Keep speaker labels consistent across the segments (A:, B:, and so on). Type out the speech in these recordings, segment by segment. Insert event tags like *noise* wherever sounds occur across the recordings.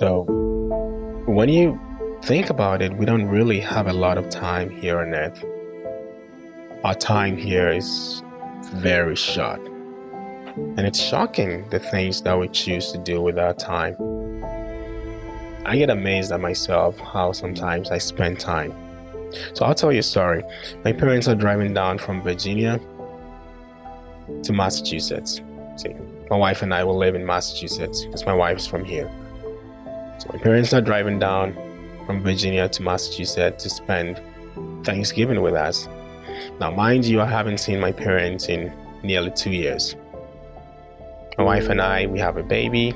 A: when you think about it, we don't really have a lot of time here on earth. Our time here is very short. And it's shocking the things that we choose to do with our time. I get amazed at myself how sometimes I spend time. So I'll tell you a story. My parents are driving down from Virginia to Massachusetts. See, my wife and I will live in Massachusetts because my wife's from here. So my parents are driving down from Virginia to Massachusetts to spend Thanksgiving with us. Now, mind you, I haven't seen my parents in nearly two years. My wife and I, we have a baby,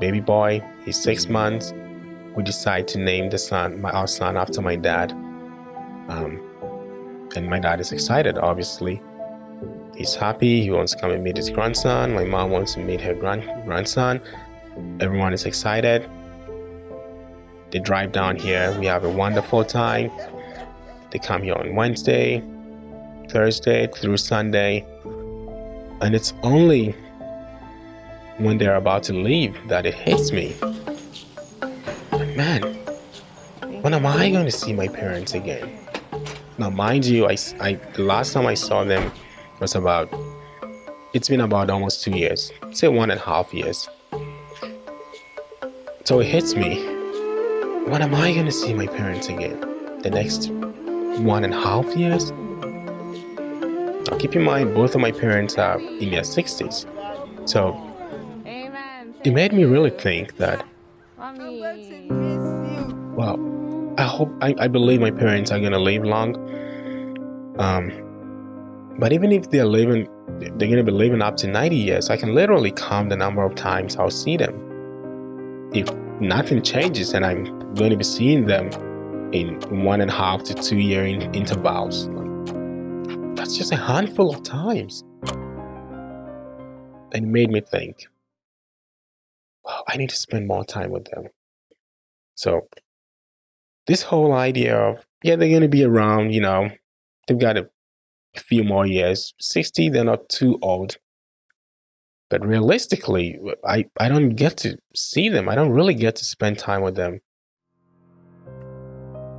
A: baby boy. He's six months. We decide to name the son, my our son, after my dad. Um, and my dad is excited, obviously. He's happy. He wants to come and meet his grandson. My mom wants to meet her grand grandson. Everyone is excited. They drive down here. We have a wonderful time. They come here on Wednesday, Thursday through Sunday. And it's only when they're about to leave that it hits me. Man, when am I going to see my parents again? Now, mind you, I, I the last time I saw them was about, it's been about almost two years, say one and a half years. So it hits me. When am I to see my parents again? The next one and a half years? Now keep in mind, both of my parents are in their 60s. So it made me really think that, well, I hope, I, I believe my parents are to live long. Um, but even if they're living, they're to be living up to 90 years, I can literally count the number of times I'll see them. If nothing changes and I'm going to be seeing them in one and a half to two year in intervals, that's just a handful of times. And it made me think, wow, I need to spend more time with them. So this whole idea of, yeah, they're going to be around, you know, they've got a few more years. 60, they're not too old. But realistically, I, I don't get to see them. I don't really get to spend time with them.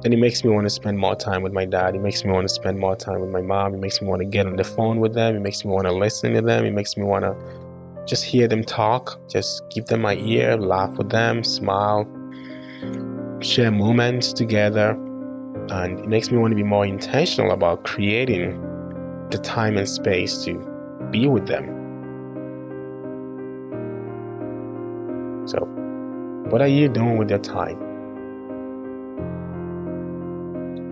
A: And it makes me want to spend more time with my dad. It makes me want to spend more time with my mom. It makes me want to get on the phone with them. It makes me want to listen to them. It makes me want to just hear them talk, just give them my ear, laugh with them, smile, share moments together. And it makes me want to be more intentional about creating the time and space to be with them. So, what are you doing with your time?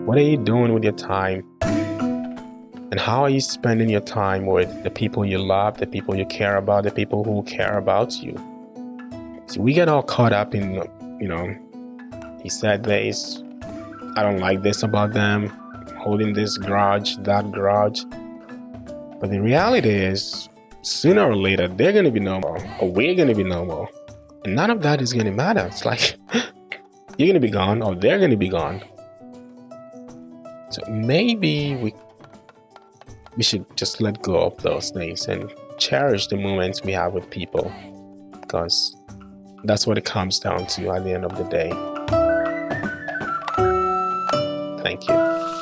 A: What are you doing with your time? And how are you spending your time with the people you love, the people you care about, the people who care about you? See, we get all caught up in, you know, he said this, I don't like this about them, holding this grudge, that grudge. But the reality is, sooner or later, they're going to be normal, or we're going to be normal. None of that is to matter. It's like, *gasps* you're going to be gone, or they're going to be gone. So maybe we we should just let go of those things and cherish the moments we have with people because that's what it comes down to at the end of the day. Thank you.